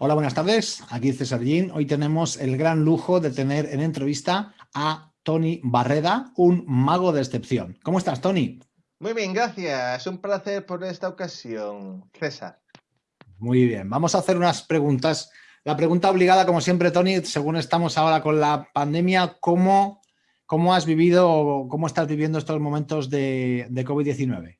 Hola, buenas tardes. Aquí César Gin. Hoy tenemos el gran lujo de tener en entrevista a Tony Barreda, un mago de excepción. ¿Cómo estás, Tony? Muy bien, gracias. Un placer por esta ocasión, César. Muy bien. Vamos a hacer unas preguntas. La pregunta obligada, como siempre, Tony, según estamos ahora con la pandemia, ¿cómo, cómo has vivido o cómo estás viviendo estos momentos de, de COVID-19?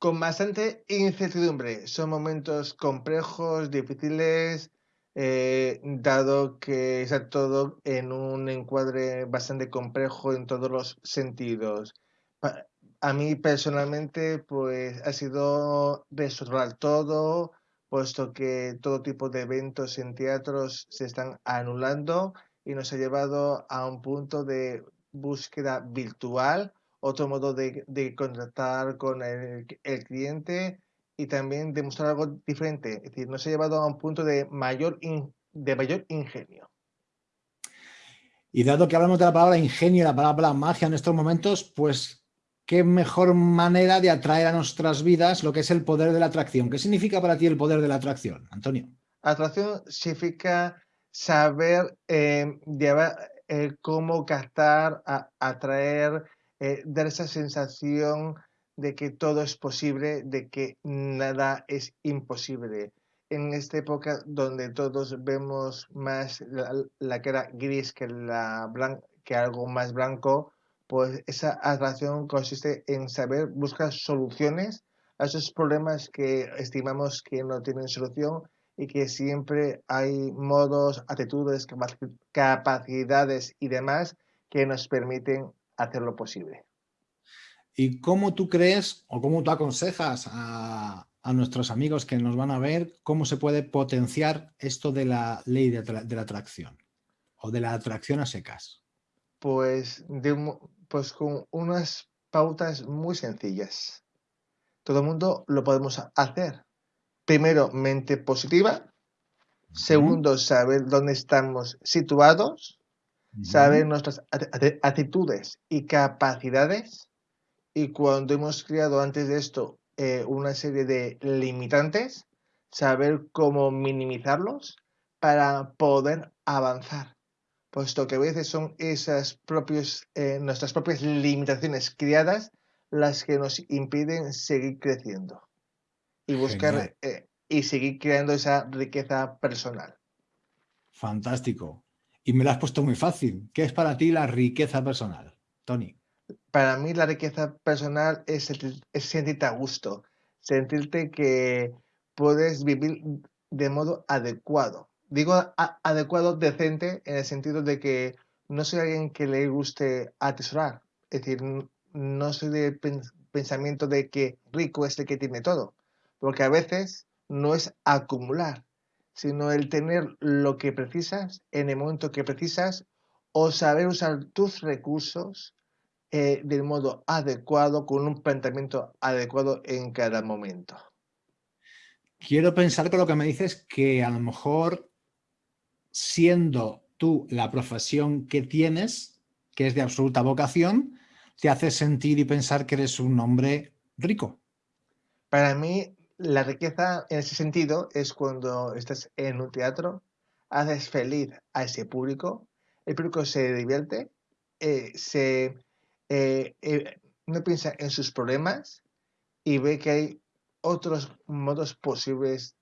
con bastante incertidumbre. Son momentos complejos, difíciles, eh, dado que está todo en un encuadre bastante complejo en todos los sentidos. A mí personalmente, pues ha sido reestructurar todo, puesto que todo tipo de eventos en teatros se están anulando y nos ha llevado a un punto de búsqueda virtual otro modo de, de contactar con el, cliente y también demostrar algo diferente. Es decir, nos ha llevado a un punto de mayor, de mayor ingenio. Y dado que hablamos de la palabra ingenio, la palabra magia en estos momentos, pues qué mejor manera de atraer a nuestras vidas lo que es el poder de la atracción. ¿Qué significa para ti el poder de la atracción, Antonio? Atracción significa saber eh, eh, cómo captar, atraer, eh, dar esa sensación de que todo es posible, de que nada es imposible. En esta época donde todos vemos más la, cara gris que, la que algo más blanco, pues esa atracción consiste en saber buscar soluciones a esos problemas que estimamos que no tienen solución y que siempre hay modos, actitudes, capacidades y demás que nos permiten hacerlo posible. ¿Y cómo tú crees o cómo tú aconsejas a, nuestros amigos que nos van a ver cómo se puede potenciar esto de la ley de, la atracción o de la atracción a secas? Pues, pues con unas pautas muy sencillas. Todo el mundo lo podemos hacer. Primero, mente positiva. Segundo, saber dónde estamos situados saber nuestras actitudes y capacidades y cuando hemos creado antes de esto eh, una serie de limitantes, saber cómo minimizarlos para poder avanzar, puesto que a veces son esas propios, eh, nuestras propias limitaciones creadas las que nos impiden seguir creciendo y buscar eh, y seguir creando esa riqueza personal. Fantástico. Y me lo has puesto muy fácil. ¿Qué es para ti la riqueza personal, Tony? Para mí la riqueza personal es, sentirte a gusto, sentirte que puedes vivir de modo adecuado. Digo adecuado, decente, en el sentido de que no soy alguien que le guste atesorar. Es decir, no soy de pensamiento de que rico es el que tiene todo. Porque a veces no es acumular, sino el tener lo que precisas en el momento que precisas o saber usar tus recursos eh, del modo adecuado, con un planteamiento adecuado en cada momento. Quiero pensar con lo que me dices que a lo mejor siendo tú la profesión que tienes, que es de absoluta vocación, te hace sentir y pensar que eres un hombre rico. Para mí, la riqueza en ese sentido es cuando estás en un teatro, haces feliz a ese público, el público se divierte, eh, se, eh, eh, no piensa en sus problemas y ve que hay otros modos posibles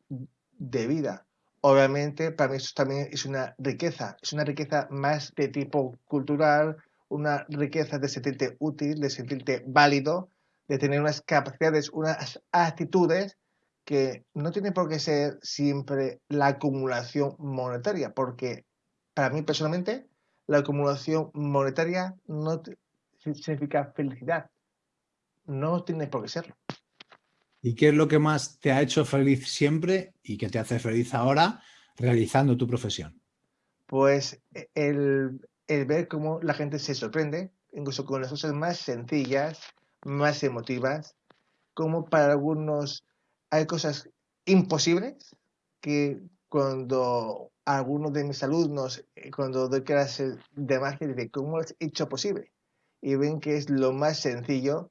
de vida. Obviamente, para mí eso también es una riqueza, es una riqueza más de tipo cultural, una riqueza de sentirte útil, de sentirte válido, de tener unas capacidades, unas actitudes que no tiene por qué ser siempre la acumulación monetaria, porque para mí personalmente la acumulación monetaria no significa felicidad. No tiene por qué serlo. ¿Y qué es lo que más te ha hecho feliz siempre y que te hace feliz ahora realizando tu profesión? Pues e, el, el ver cómo la gente se sorprende, incluso con las cosas más sencillas, más emotivas, como para algunos hay cosas imposibles que cuando algunos de mis alumnos, eh, cuando doy clases de magia, dicen, ¿cómo lo has hecho posible? Y ven que es lo más sencillo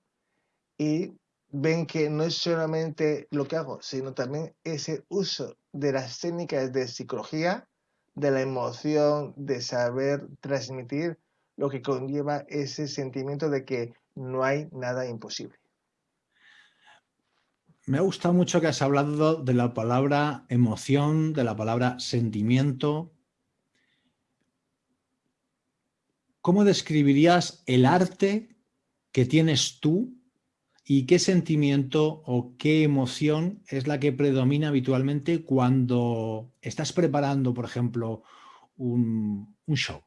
y ven que no es solamente lo que hago, sino también ese uso de las técnicas de psicología, de la emoción, de saber transmitir lo que conlleva ese sentimiento de que no hay nada imposible. Me ha gustado mucho que has hablado de la palabra emoción, de la palabra sentimiento. ¿Cómo describirías el arte que tienes tú y qué sentimiento o qué emoción es la que predomina habitualmente cuando estás preparando, por ejemplo, un, show?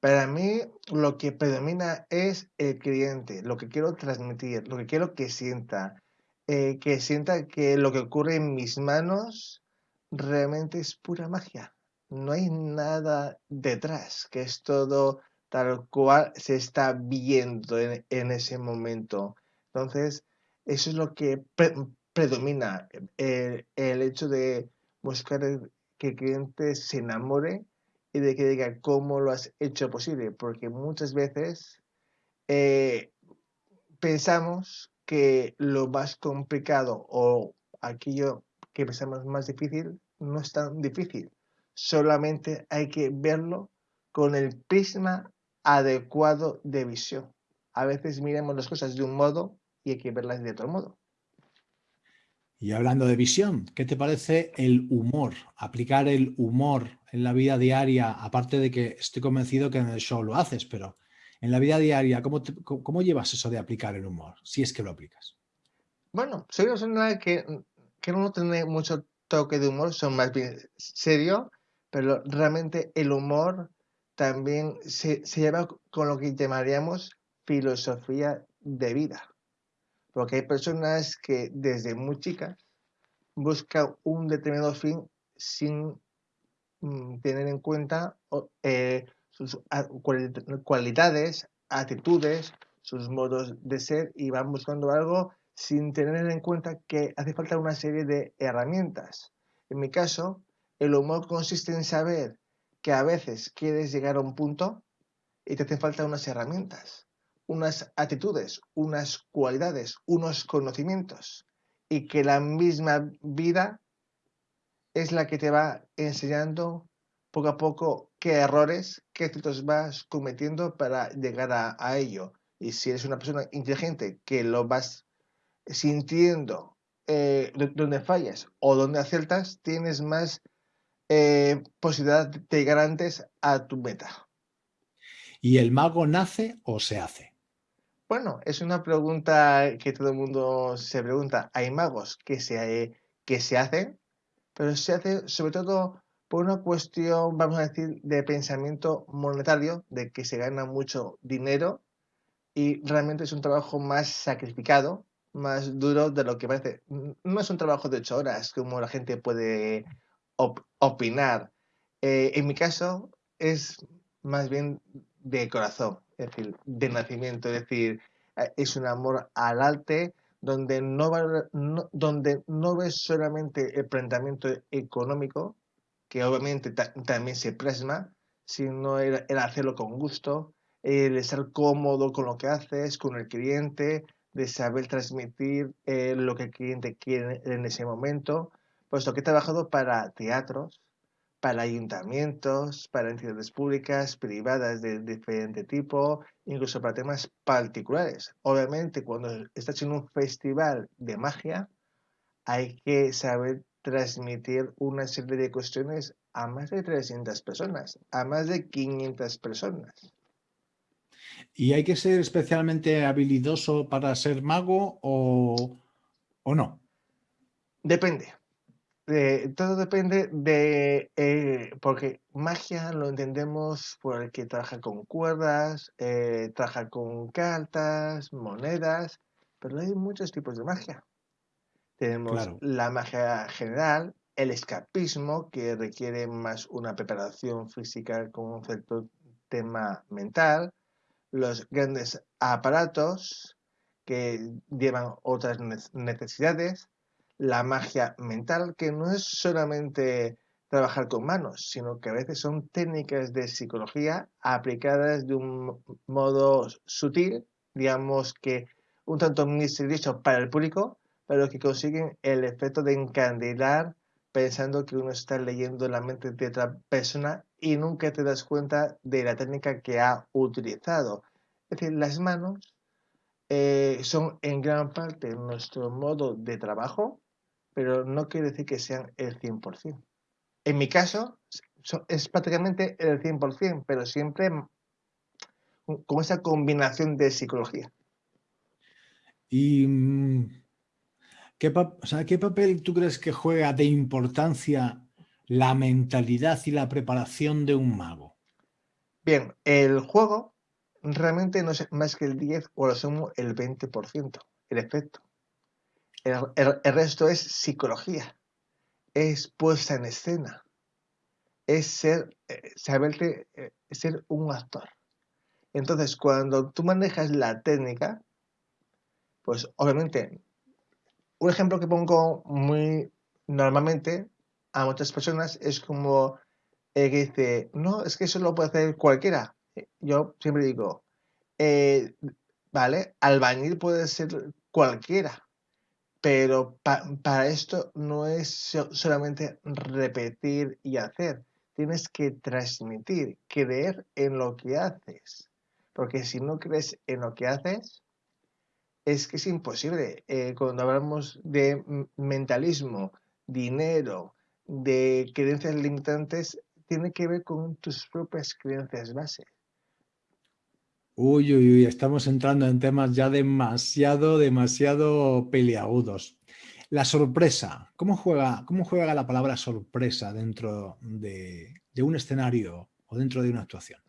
Para mí lo que predomina es el cliente, lo que quiero transmitir, lo que quiero que sienta, eh, que sienta que lo que ocurre en mis manos realmente es pura magia. No hay nada detrás, que es todo tal cual se está viendo en ese momento. Entonces, eso es lo que predomina, el, hecho de buscar que el cliente se enamore y de que diga cómo lo has hecho posible, porque muchas veces eh, pensamos que lo más complicado o aquello que pensamos más difícil no es tan difícil. Solamente hay que verlo con el prisma adecuado de visión. A veces miramos las cosas de un modo y hay que verlas de otro modo. Y hablando de visión, ¿qué te parece el humor? Aplicar el humor en la vida diaria, aparte de que estoy convencido que en el show lo haces, pero en la vida diaria, ¿cómo, cómo llevas eso de aplicar el humor? Si es que lo aplicas. Bueno, soy una persona que, que no tiene mucho toque de humor, son más bien serio, pero realmente el humor también se, lleva con lo que llamaríamos filosofía de vida. Porque hay personas que desde muy chicas buscan un determinado fin sin mm, tener en cuenta eh, sus cualidades, actitudes, sus modos de ser y van buscando algo sin tener en cuenta que hace falta una serie de herramientas. En mi caso, el humor consiste en saber que a veces quieres llegar a un punto y te hacen falta unas herramientas unas actitudes, unas cualidades, unos conocimientos y que la misma vida es la que te va enseñando poco a poco qué errores, qué actos vas cometiendo para llegar a, ello. Y si eres una persona inteligente que lo vas sintiendo eh, donde fallas o donde aciertas, tienes más eh, posibilidad de llegar antes a tu meta. ¿Y el mago nace o se hace? Bueno, es una pregunta que todo el mundo se pregunta. Hay magos que se, que se hacen, pero se hace sobre todo por una cuestión, vamos a decir, de pensamiento monetario, de que se gana mucho dinero y realmente es un trabajo más sacrificado, más duro de lo que parece. No es un trabajo de ocho horas como la gente puede opinar. Eh, en mi caso es más bien de corazón es decir, de nacimiento, es decir, eh, es un amor al arte donde no, donde no ves solamente el planteamiento económico, que obviamente también se plasma, sino el, hacerlo con gusto, el estar cómodo con lo que haces, con el cliente, de saber transmitir eh, lo que el cliente quiere en ese momento, puesto que he trabajado para teatros, para ayuntamientos, para entidades públicas, privadas de diferente tipo, incluso para temas particulares. Obviamente, cuando estás en un festival de magia, hay que saber transmitir una serie de cuestiones a más de 300 personas, a más de 500 personas. ¿Y hay que ser especialmente habilidoso para ser mago o, o no? Depende todo depende de, eh, porque magia lo entendemos por el que trabaja con cuerdas, eh, trabaja con cartas, monedas, pero hay muchos tipos de magia. Tenemos la magia general, el escapismo, que requiere más una preparación física con un cierto tema mental, los grandes aparatos que llevan otras necesidades, la magia mental, que no es solamente trabajar con manos, sino que a veces son técnicas de psicología aplicadas de un modo sutil, digamos que un tanto misterioso para el público, pero que consiguen el efecto de encandilar pensando que uno está leyendo la mente de otra persona y nunca te das cuenta de la técnica que ha utilizado. Es decir, las manos eh, son en gran parte nuestro modo de trabajo, pero no quiere decir que sean el 100%. En mi caso, es prácticamente el 100%, pero siempre con esa combinación de psicología. ¿Y mm, ¿qué, qué papel tú crees que juega de importancia la mentalidad y la preparación de un mago? Bien, el juego realmente no es más que el 10 o lo sumo el 20%, el efecto. El, resto es psicología, es puesta en escena, es ser, eh, saberte, eh, ser un actor. Entonces, cuando tú manejas la técnica, pues obviamente, un ejemplo que pongo muy normalmente a muchas personas es como eh, que dice, no, es que eso lo puede hacer cualquiera. Yo siempre digo, eh, vale, albañil puede ser cualquiera, pero para esto no es solamente repetir y hacer, tienes que transmitir, creer en lo que haces, porque si no crees en lo que haces, es que es imposible. Eh, cuando hablamos de mentalismo, dinero, de creencias limitantes, tiene que ver con tus propias creencias base. Uy, uy, uy, estamos entrando en temas ya demasiado, demasiado peliagudos. La sorpresa, ¿cómo juega, cómo juega la palabra sorpresa dentro de, un escenario o dentro de una actuación?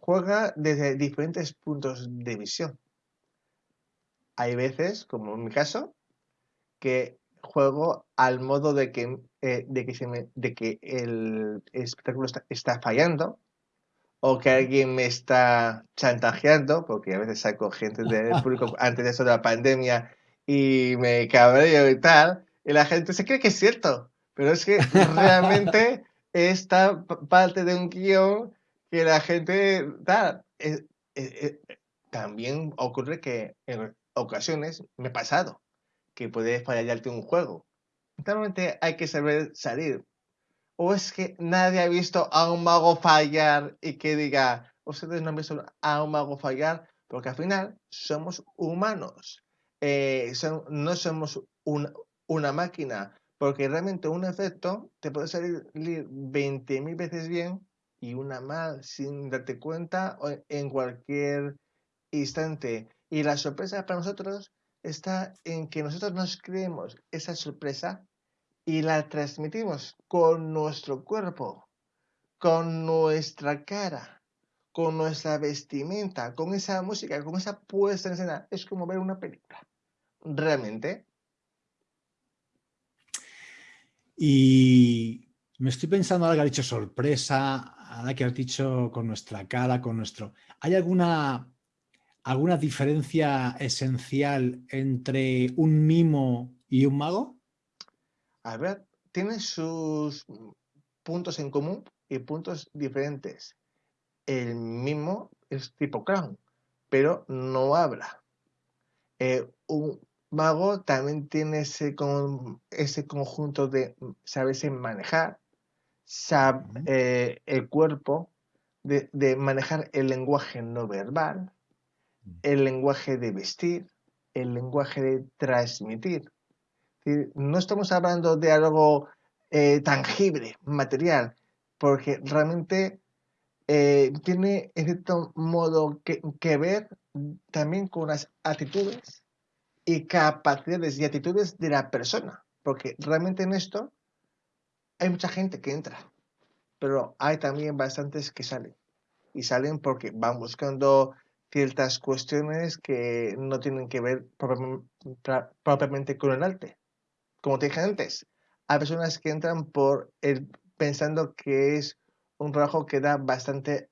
Juega desde diferentes puntos de visión. Hay veces, como en mi caso, que juego al modo de que, eh, el espectáculo está, fallando o que alguien me está chantajeando, porque a veces saco gente del público antes de eso de la pandemia y me cabreo y tal, y la gente se cree que es cierto, pero es que realmente esta parte de un guion que la gente tal. Eh, eh, también ocurre que en ocasiones me he pasado que puede fallarte un juego. Normalmente hay que saber salir. O es que nadie ha visto a un mago fallar y que diga, ustedes no han visto a un mago fallar, porque al final somos humanos. Eh, no somos una máquina, porque realmente un efecto te puede salir 20.000 veces bien y una mal sin darte cuenta en cualquier instante. Y la sorpresa para nosotros está en que nosotros nos creemos esa sorpresa y la transmitimos con nuestro cuerpo, con nuestra cara, con nuestra vestimenta, con esa música, con esa puesta en escena. Es como ver una película. Realmente. Y me estoy pensando ahora que has dicho sorpresa, ahora que has dicho con nuestra cara, con nuestro... ¿Hay alguna ¿Alguna diferencia esencial entre un mimo y un mago? A ver, tiene sus puntos en común y puntos diferentes. El mimo es tipo clown, pero no habla. Eh, un mago también tiene ese, ese conjunto de saberse manejar, sabe, eh, el cuerpo, de manejar el lenguaje no verbal, el lenguaje de vestir, el lenguaje de transmitir. No estamos hablando de algo eh, tangible, material, porque realmente eh, tiene en cierto modo que, que, ver también con las actitudes y capacidades y actitudes de la persona, porque realmente en esto hay mucha gente que entra, pero hay también bastantes que salen. Y salen porque van buscando ciertas cuestiones que no tienen que ver propiamente con el arte. Como te dije antes, hay personas que entran por el, pensando que es un trabajo que da bastante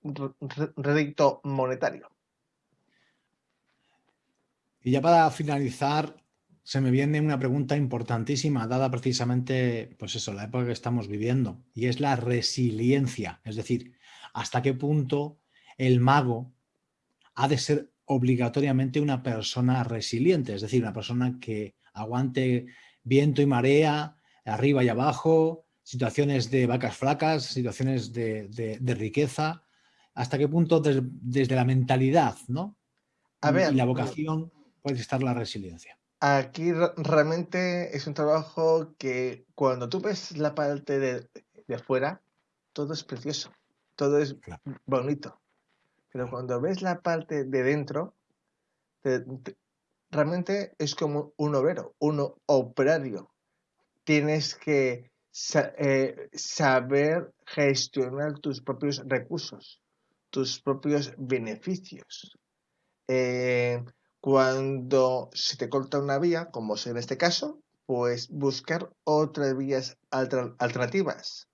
rédito monetario. Y ya para finalizar, se me viene una pregunta importantísima, dada precisamente, pues eso, la época que estamos viviendo, y es la resiliencia. Es decir, hasta qué punto el mago ha de ser obligatoriamente una persona resiliente, es decir, una persona que aguante viento y marea, arriba y abajo, situaciones de vacas flacas, situaciones de, riqueza. ¿Hasta qué punto desde la mentalidad ¿no? A ver, y la vocación puede estar la resiliencia? Aquí realmente es un trabajo que cuando tú ves la parte de, de afuera, todo es precioso, todo es bonito. Pero cuando ves la parte de dentro, realmente es como un obrero, un operario. Tienes que eh, saber gestionar tus propios recursos, tus propios beneficios. Eh, cuando se te corta una vía, como es en este caso, pues buscar otras vías alternativas.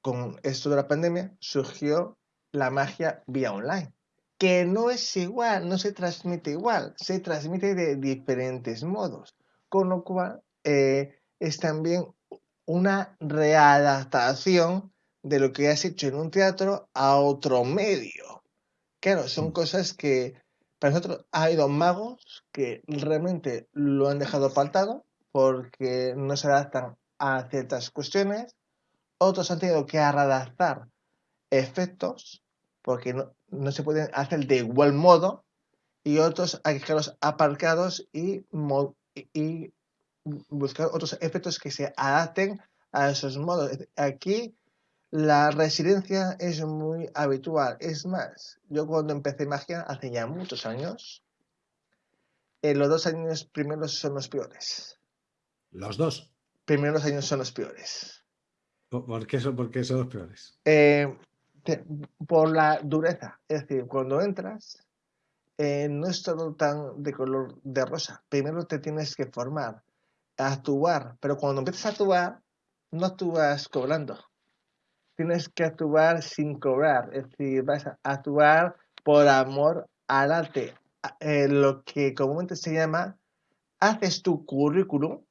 Con esto de la pandemia surgió la magia vía online, que no es igual, no se transmite igual, se transmite de diferentes modos, con lo cual eh, es también una readaptación de lo que has hecho en un teatro a otro medio. Claro, son cosas que para nosotros ha habido magos que realmente lo han dejado faltado porque no se adaptan a ciertas cuestiones. Otros han tenido que readaptar efectos porque no, se pueden hacer de igual modo. Y otros hay que dejarlos aparcados y, y buscar otros efectos que se adapten a esos modos. Aquí la resiliencia es muy habitual. Es más, yo cuando empecé magia hace ya muchos años, eh, los dos años primeros son los peores. ¿Los dos? Primeros años son los peores. ¿Por qué son, por son los peores? Eh, por la dureza. Es decir, cuando entras, eh, no es todo tan de color de rosa. Primero te tienes que formar, actuar, pero cuando empiezas a actuar, no actúas cobrando tienes que actuar sin cobrar, es decir, vas a actuar por amor al arte, eh, lo que comúnmente se llama, haces tu currículum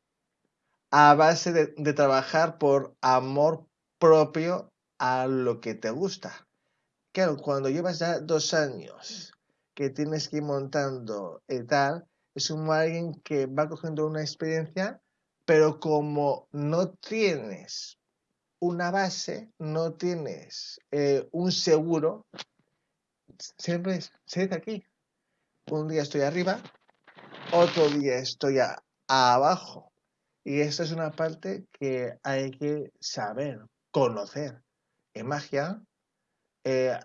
a base de, trabajar por amor propio a lo que te gusta. Claro, cuando llevas ya dos años que tienes que ir montando y tal, es como alguien que va cogiendo una experiencia, pero como no tienes una base, no tienes eh, un seguro, siempre se aquí. Un día estoy arriba, otro día estoy abajo. Y esta es una parte que hay que saber, conocer. En magia eh,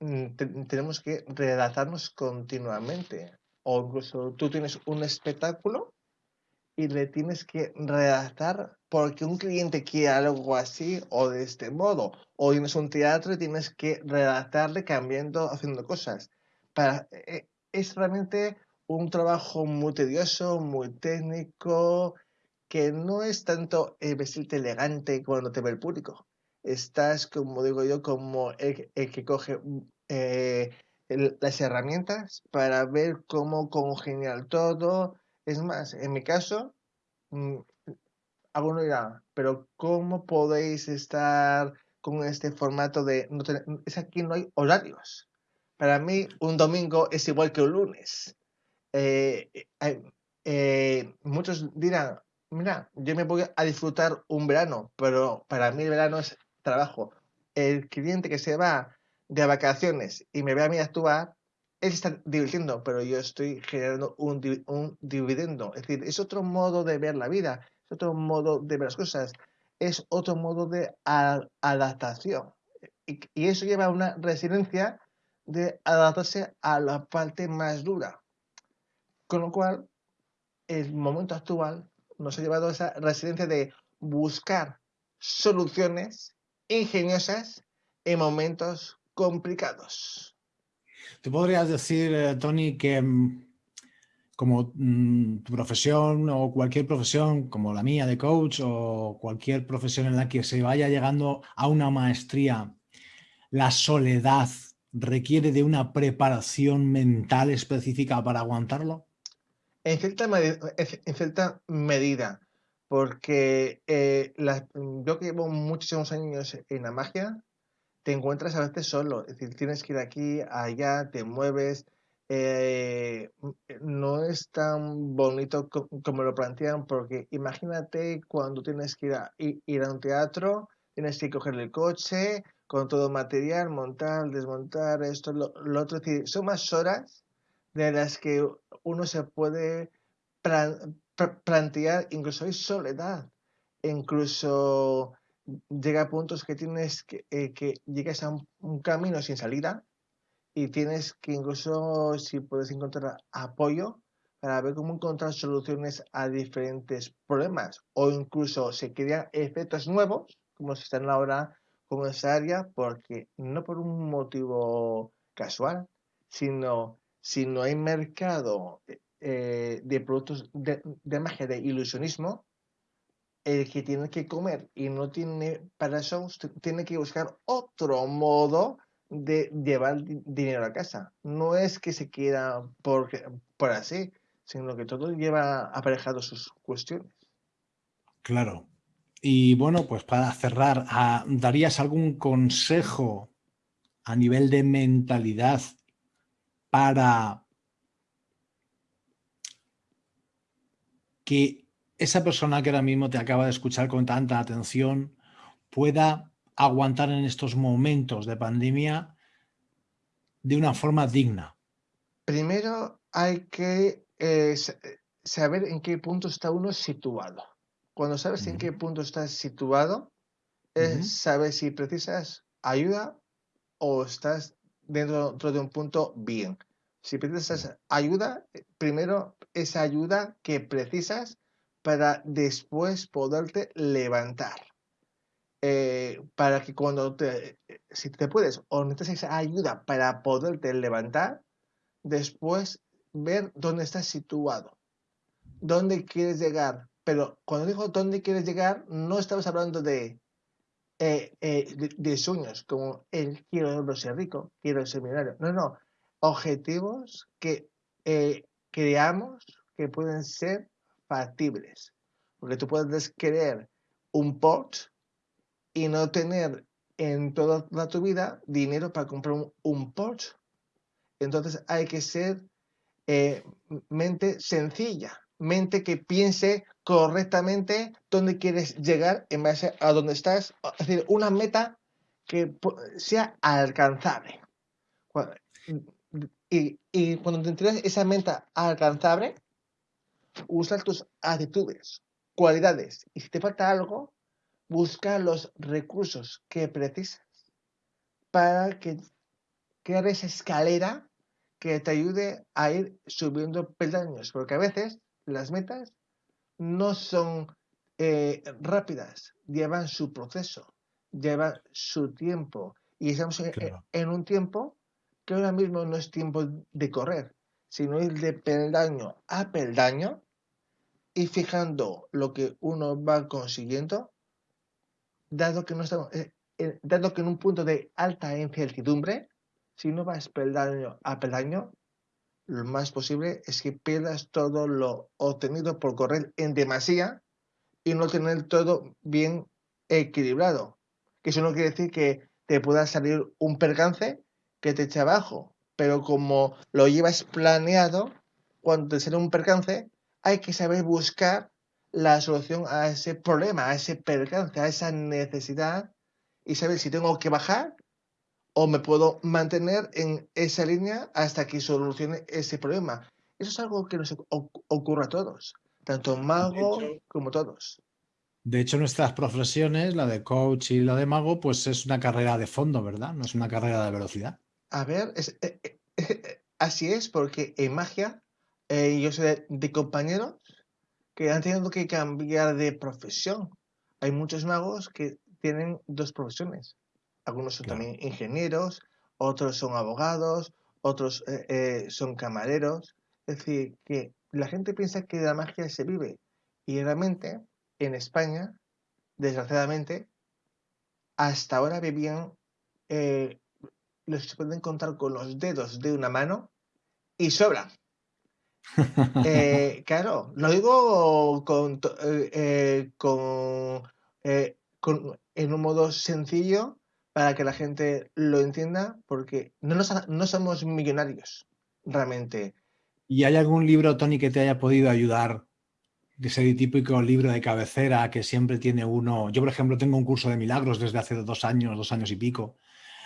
mm, tenemos que redactarnos continuamente. O incluso tú tienes un espectáculo y le tienes que redactar porque un cliente quiere algo así o de este modo. O tienes un teatro y tienes que redactarle cambiando, haciendo cosas. Eh, es realmente un trabajo muy tedioso, muy técnico, que no es tanto el vestirte elegante cuando te ve el público. Estás, como digo yo, como el, que coge eh, las herramientas para ver cómo congeniar todo, es más, en mi caso, mm, alguno dirá, pero ¿cómo podéis estar con este formato de... No tener, es aquí no hay horarios. Para mí, un domingo es igual que un lunes. Eh, eh, muchos dirán, mira, yo me voy a disfrutar un verano, pero para mí el verano es trabajo. El cliente que se va de vacaciones y me ve a mí actuar, él está divirtiendo, pero yo estoy generando un, dividendo. Es decir, es otro modo de ver la vida, es otro modo de ver las cosas, es otro modo de adaptación. Y, eso lleva a una resiliencia de adaptarse a la parte más dura. Con lo cual, el momento actual nos ha llevado a esa resiliencia de buscar soluciones ingeniosas en momentos complicados. ¿Tú podrías decir, eh, Tony, que mm, como mm, tu profesión o cualquier profesión como la mía de coach o cualquier profesión en la que se vaya llegando a una maestría, la soledad requiere de una preparación mental específica para aguantarlo? En cierta, medida, porque eh, yo que llevo muchísimos años en la magia, te encuentras a veces solo, es decir, tienes que ir aquí, allá, te mueves, eh, no es tan bonito como lo plantean, porque imagínate cuando tienes que ir a, ir a un teatro, tienes que coger el coche con todo material, montar, desmontar, esto, lo, otro. son más horas de las que uno se puede plantear, incluso hay soledad, incluso llega a puntos que tienes que, eh, que llegas a un, camino sin salida y tienes que incluso si puedes encontrar apoyo para ver cómo encontrar soluciones a diferentes problemas. O incluso se crean efectos nuevos como se están ahora con esa área porque no por un motivo casual sino si no hay mercado eh, de productos de, magia de ilusionismo el que tiene que comer y no tiene para eso, tiene que buscar otro modo de llevar dinero a casa. No es que se quiera por, por así, sino que todo lleva aparejado sus cuestiones. Claro. Y bueno, pues para cerrar, ah, ¿darías algún consejo a nivel de mentalidad para que esa persona que ahora mismo te acaba de escuchar con tanta atención pueda aguantar en estos momentos de pandemia de una forma digna? Primero hay que eh, saber en qué punto está uno situado. Cuando sabes en qué punto estás situado, es saber si precisas ayuda o estás dentro, dentro de un punto bien. Si precisas ayuda, primero esa ayuda que precisas para después poderte levantar. Eh, para que cuando te, si te puedes o necesitas ayuda para poderte levantar, después ver dónde estás situado, dónde quieres llegar. Pero cuando digo dónde quieres llegar, no estamos hablando de, eh, eh, de, sueños, como el quiero ser rico, quiero ser millonario. No, no. Objetivos que creamos que pueden ser factibles. Porque tú puedes querer un Porsche y no tener en toda, tu vida dinero para comprar un, Porsche. Entonces hay que ser eh, mente sencilla, mente que piense correctamente dónde quieres llegar en base a dónde estás. Es decir, una meta que sea alcanzable. Y, y cuando te entregas esa meta alcanzable, usar tus actitudes, cualidades. Y si te falta algo, busca los recursos que precisas para que crear esa escalera que te ayude a ir subiendo peldaños. Porque a veces las metas no son eh, rápidas, llevan su proceso, llevan su tiempo. Y estamos en un tiempo que ahora mismo no es tiempo de correr, sino ir de peldaño a peldaño y fijando lo que uno va consiguiendo, dado que no estamos, eh, eh, dado que en un punto de alta incertidumbre, si no vas peldaño a peldaño, lo más posible es que pierdas todo lo obtenido por correr en demasía y no tener todo bien equilibrado. Que eso no quiere decir que te pueda salir un percance que te eche abajo, pero como lo llevas planeado, cuando te sale un percance, hay que saber buscar la solución a ese problema, a ese percance, a esa necesidad y saber si tengo que bajar o me puedo mantener en esa línea hasta que solucione ese problema. Eso es algo que nos ocurre a todos, tanto mago como todos. De hecho, nuestras profesiones, la de coach y la de mago, pues es una carrera de fondo, ¿verdad? No es una carrera de velocidad. A ver, eh, eh, eh, así es, porque en magia eh, yo sé de, compañeros que han tenido que cambiar de profesión. Hay muchos magos que tienen dos profesiones. Algunos son también ingenieros, otros son abogados, otros eh, eh, son camareros. Es decir, que la gente piensa que la magia se vive. Y realmente, en España, desgraciadamente, hasta ahora vivían los que se pueden contar con los dedos de una mano y sobra. Eh, claro, lo digo con, eh, eh, con, en un modo sencillo para que la gente lo entienda, porque no, no somos millonarios, realmente. ¿Y hay algún libro, Tony, que te haya podido ayudar? De ese típico libro de cabecera que siempre tiene uno. Yo, por ejemplo, tengo un curso de milagros desde hace dos años, dos años y pico.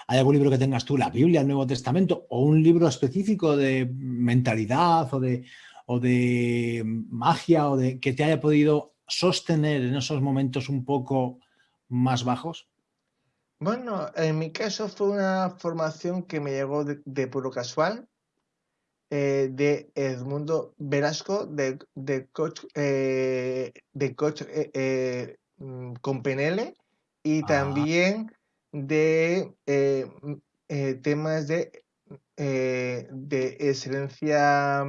¿Hay algún libro que tengas tú, la Biblia, el Nuevo Testamento, o un libro específico de mentalidad o de, o de magia o de que te haya podido sostener en esos momentos un poco más bajos? Bueno, en mi caso fue una formación que me llegó de, puro casual, eh, de Edmundo Velasco, de, de coach, eh, de coach eh, mm, con PNL, y ah. también de temas de, de excelencia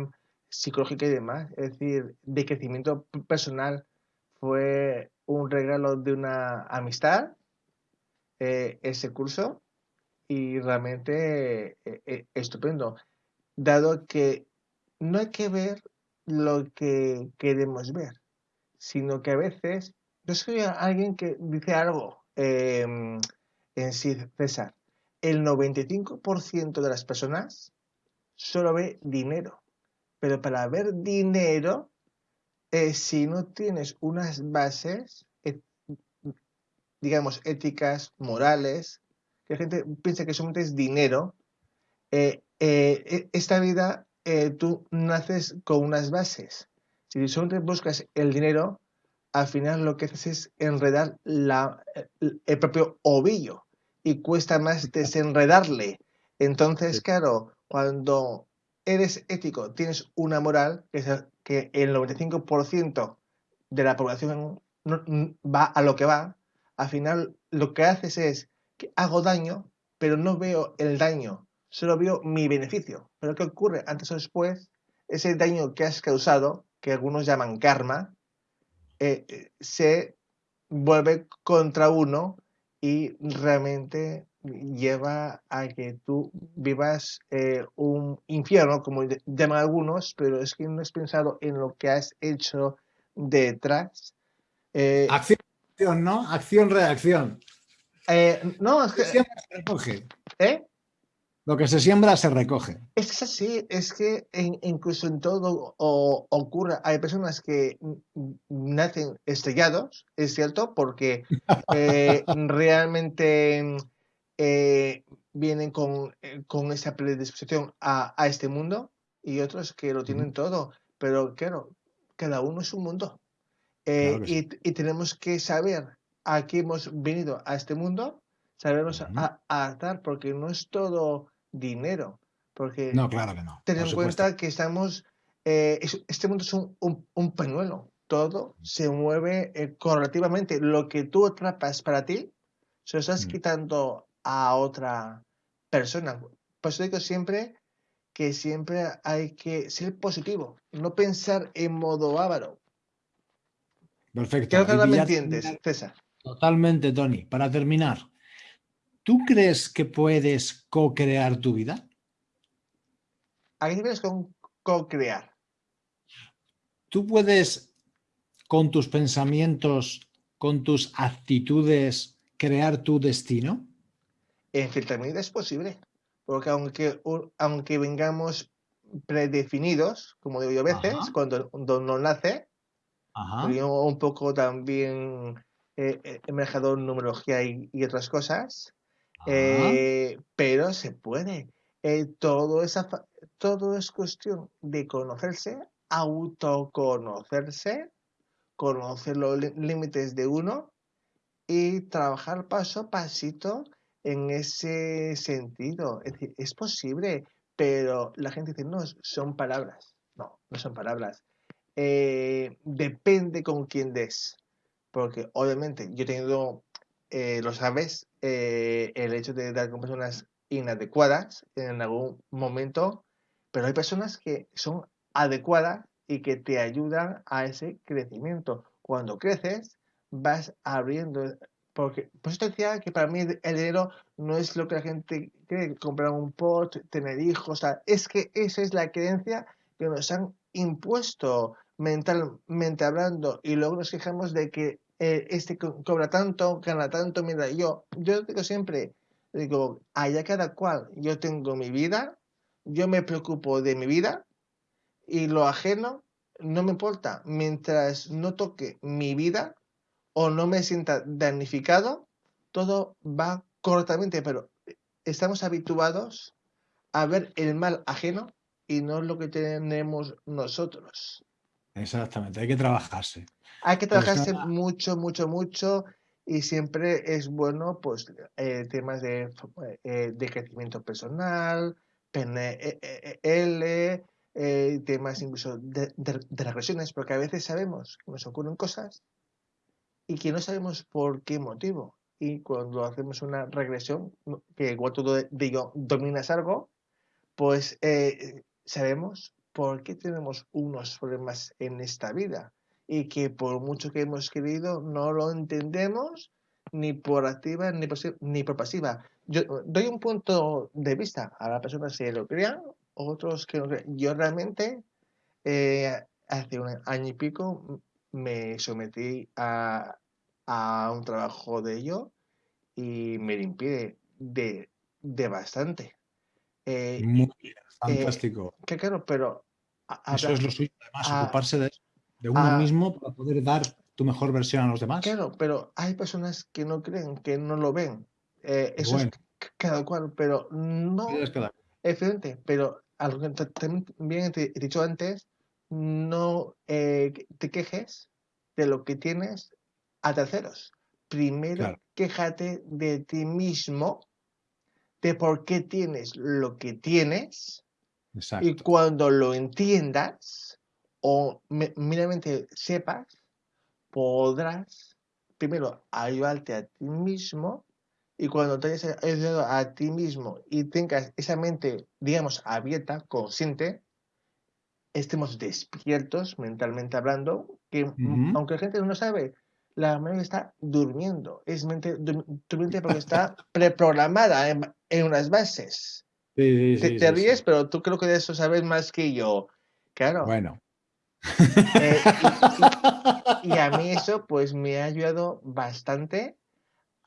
psicológica y demás, es decir, de crecimiento personal. Fue un regalo de una amistad eh, ese curso y realmente eh, eh, estupendo, dado que no hay que ver lo que queremos ver, sino que a veces yo soy alguien que dice algo em, en sí, César, el 95% de las personas solo ve dinero, pero para ver dinero, si no tienes unas bases, digamos, éticas, morales, que la gente piensa que solamente es dinero, eh, eh, e, esta vida eh, tú naces con unas bases. Si solamente buscas el dinero, al final lo que haces es enredar la, el propio ovillo y cuesta más desenredarle. Entonces, claro, cuando eres ético, tienes una moral, que, es que el 95% de la población va a lo que va, al final lo que haces es que hago daño, pero no veo el daño, solo veo mi beneficio. Pero ¿qué ocurre? Antes o después, ese daño que has causado, que algunos llaman karma, eh, eh, se vuelve contra uno y realmente lleva a que tú vivas eh, un infierno, como llaman algunos, pero es que no has pensado en lo que has hecho detrás. Acción ¿no? Acción-reacción. Eh, no, es que... ¿Eh? Lo que se siembra se recoge. Es así, es que incluso en todo ocurre, hay personas que nacen estrellados, es cierto, porque eh, realmente eh, vienen con, con, esa predisposición a, a, este mundo y otros que lo tienen todo, pero claro, cada uno es un mundo. Eh, y, tenemos que saber a qué hemos venido a este mundo, sabernos adaptar, porque no es todo dinero. Porque no, claro que no. Ten en cuenta que estamos, eh, este mundo es un, un, pañuelo, todo se mueve eh, correlativamente. Lo que tú atrapas para ti, se lo estás mm. quitando a otra persona. Por eso digo siempre que siempre hay que ser positivo, no pensar en modo avaro, Perfecto. Creo que me entiendes, César. Totalmente, Tony. Para terminar, ¿tú crees que puedes co-crear tu vida? ¿A qué con co-crear? ¿Tú puedes, con tus pensamientos, con tus actitudes, crear tu destino? En cierta medida es posible, porque aunque, aunque vengamos predefinidos, como digo yo a veces, cuando, cuando no nace, un poco también eh, eh, numerología y, otras cosas, eh, pero se puede. todo, esa, todo es cuestión de conocerse, autoconocerse, conocer los límites de uno y trabajar paso a pasito en ese sentido. Es decir, es posible, pero la gente dice, no, son palabras. No, no son palabras. Eh, depende con quién des. Porque obviamente yo he tenido, eh, lo sabes, eh, el hecho de dar con personas inadecuadas en algún momento, pero hay personas que son adecuadas y que te ayudan a ese crecimiento. Cuando creces, vas abriendo, porque por eso te decía que para mí el dinero no es lo que la gente cree, comprar un pot, tener hijos, es que esa es la creencia que nos han impuesto mentalmente hablando y luego nos quejamos de que eh, este cobra tanto, gana tanto, mira, yo, yo digo siempre, digo, allá cada cual, yo tengo mi vida, Yo me preocupo de mi vida y lo ajeno no me importa. Mientras no toque mi vida o no me sienta damnificado, todo va correctamente, pero estamos habituados a ver el mal ajeno y no lo que tenemos nosotros. Exactamente, hay que trabajarse. Hay que trabajarse mucho, mucho, mucho y siempre es bueno pues eh, temas de, eh, de, crecimiento personal, PNL, eh, temas incluso de, de, regresiones, porque a veces sabemos que nos ocurren cosas y que no sabemos por qué motivo. Y cuando hacemos una regresión, que igual tú de, ello dominas algo, pues sabemos por qué tenemos unos problemas en esta vida y que por mucho que hemos querido no lo entendemos ni por activa ni por, ni por pasiva. Yo doy un punto de vista a la persona si lo crean, otros que no crean. Yo realmente eh, hace un año y pico me sometí a, a un trabajo de ello y me limpié de, de bastante. Eh, Muy bien, eh, fantástico. que claro, pero eso es lo suyo, además, ocuparse de, uno mismo para poder dar tu mejor versión a los demás. Claro, pero hay personas que no creen, que no lo ven. Eh, eso es cada cual, pero no. Es pero algo que también te he dicho antes, no eh, te quejes de lo que tienes a terceros. Primero, quéjate de ti mismo, de por qué tienes lo que tienes y cuando lo entiendas o meramente sepas, podrás primero ayudarte a ti mismo y cuando te hayas ayudado a ti mismo y tengas esa mente, digamos, abierta, consciente, estemos despiertos mentalmente hablando, que aunque la gente no sabe, la mente está durmiendo, es mente durmiente porque está preprogramada en, en unas bases te, ríes, pero tú creo que de eso sabes más que yo. Claro. Bueno. Eh, y, a mí eso pues me ha ayudado bastante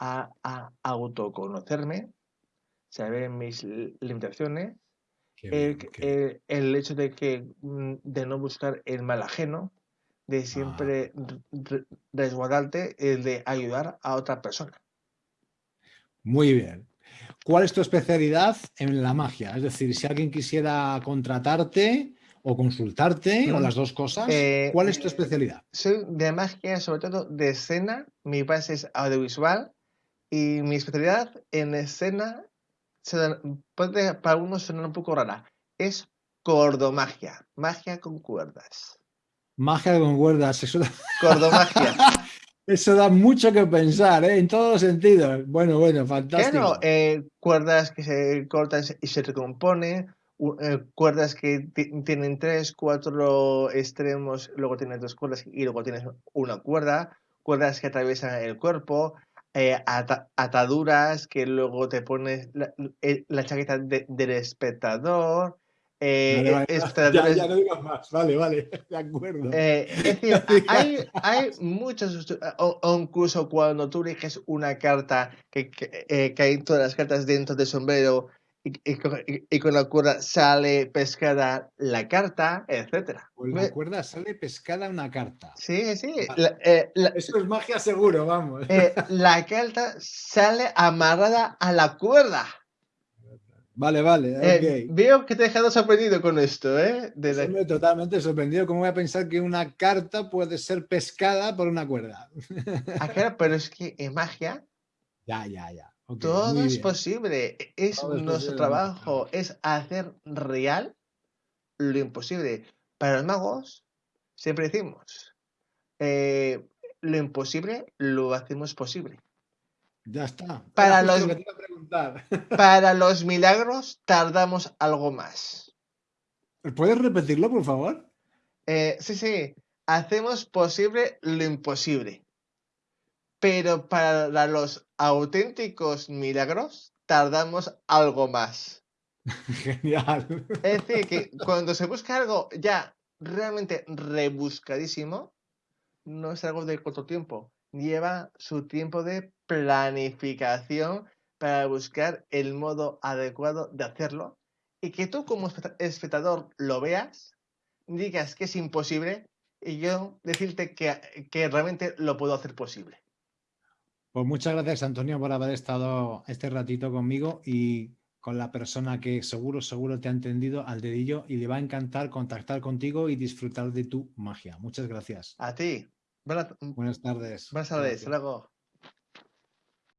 a, autoconocerme, saber mis limitaciones, el, hecho de que mm, de no buscar el mal ajeno, de siempre ah. resguardarte, el de ayudar a otra persona. Muy bien. ¿Cuál es tu especialidad en la magia? Es decir, si alguien quisiera contratarte o consultarte o las dos cosas, eh, ¿cuál es tu especialidad? Soy de magia, sobre todo de escena. Mi base es audiovisual y mi especialidad en escena puede para algunos sonar un poco rara. Es cordomagia, magia con cuerdas. Magia con cuerdas, eso. Cordomagia. Eso da mucho que pensar, ¿eh? en todos los sentidos. Bueno, bueno, fantástico. Claro, eh, cuerdas que se cortan y se recomponen, eh, cuerdas que tienen tres, cuatro extremos, luego tienes dos cuerdas y luego tienes una cuerda, cuerdas que atraviesan el cuerpo, ataduras que luego te pones la, chaqueta del espectador, eh, ya, no digas más, vale, vale, de acuerdo. Eh, es decir, hay, hay muchos, o, incluso cuando tú eliges una carta que, que, eh, hay todas las cartas dentro del sombrero y, y, con la cuerda sale pescada la carta, etcétera. Con la cuerda sale pescada una carta. Sí, sí. Eso es magia seguro, vamos. la carta sale amarrada a la cuerda. Vale, vale. Eh, veo que te he dejado sorprendido con esto, ¿eh? totalmente sorprendido. ¿Cómo voy a pensar que una carta puede ser pescada por una cuerda? Ah, claro, pero es que en magia. Ya, ya, ya. todo es posible. Es nuestro trabajo. Es hacer real lo imposible. Para los magos, siempre decimos: eh, lo imposible lo hacemos posible. Ya está. Para los, para los milagros tardamos algo más. ¿Puedes repetirlo, por favor? Eh, sí, sí. Hacemos posible lo imposible. Pero para los auténticos milagros tardamos algo más. Genial. Es decir, que cuando se busca algo ya realmente rebuscadísimo, no es algo de corto tiempo. Lleva su tiempo de planificación para buscar el modo adecuado de hacerlo y que tú como espectador lo veas, digas que es imposible y yo decirte que, que realmente lo puedo hacer posible. Pues muchas gracias, Antonio, por haber estado este ratito conmigo y con la persona que seguro, seguro te ha entendido al dedillo y le va a encantar contactar contigo y disfrutar de tu magia. Muchas gracias. A ti. Buenas tardes. Buenas tardes. Hasta luego.